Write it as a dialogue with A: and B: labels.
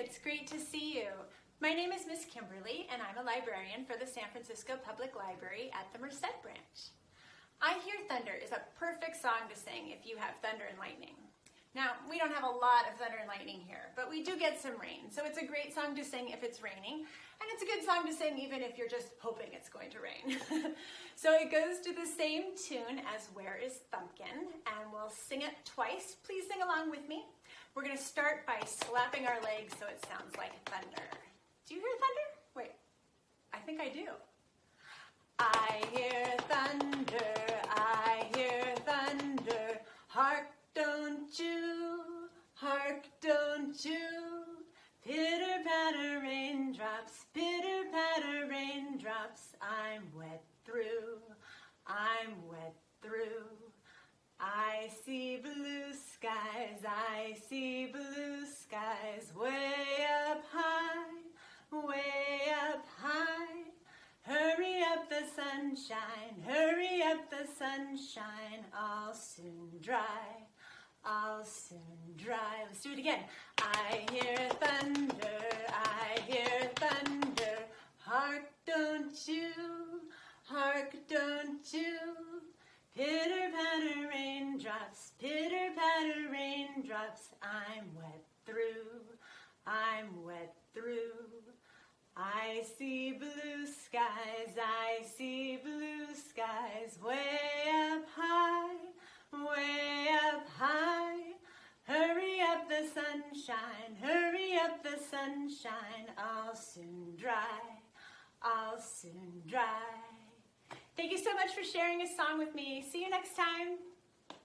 A: it's great to see you. My name is Miss Kimberly and I'm a librarian for the San Francisco Public Library at the Merced branch. I Hear Thunder is a perfect song to sing if you have thunder and lightning. Now, we don't have a lot of thunder and lightning here, but we do get some rain, so it's a great song to sing if it's raining, and it's a good song to sing even if you're just hoping it's going to rain. so it goes to the same tune as Where is Thumbkin, and we'll sing it twice. Please sing along with me. We're gonna start by slapping our legs so it sounds like thunder. Do you hear thunder? Wait, I think I do. I hear thunder, I hear thunder, hark don't you, hark, don't you? Pitter patter raindrops, pitter patter raindrops, I'm wet through, I'm wet through. I see blue I see blue skies, way up high, way up high. Hurry up the sunshine, hurry up the sunshine, I'll soon dry. I'll soon dry. Let's do it again. I hear thunder, I hear thunder. Hark, don't you, hark, don't you. Pitter patter raindrops, pitter patter raindrops. I'm wet through, I'm wet through. I see blue skies, I see blue skies way up high, way up high. Hurry up the sunshine, hurry up the sunshine, I'll soon dry, I'll soon dry. Thank you so much for sharing a song with me. See you next time.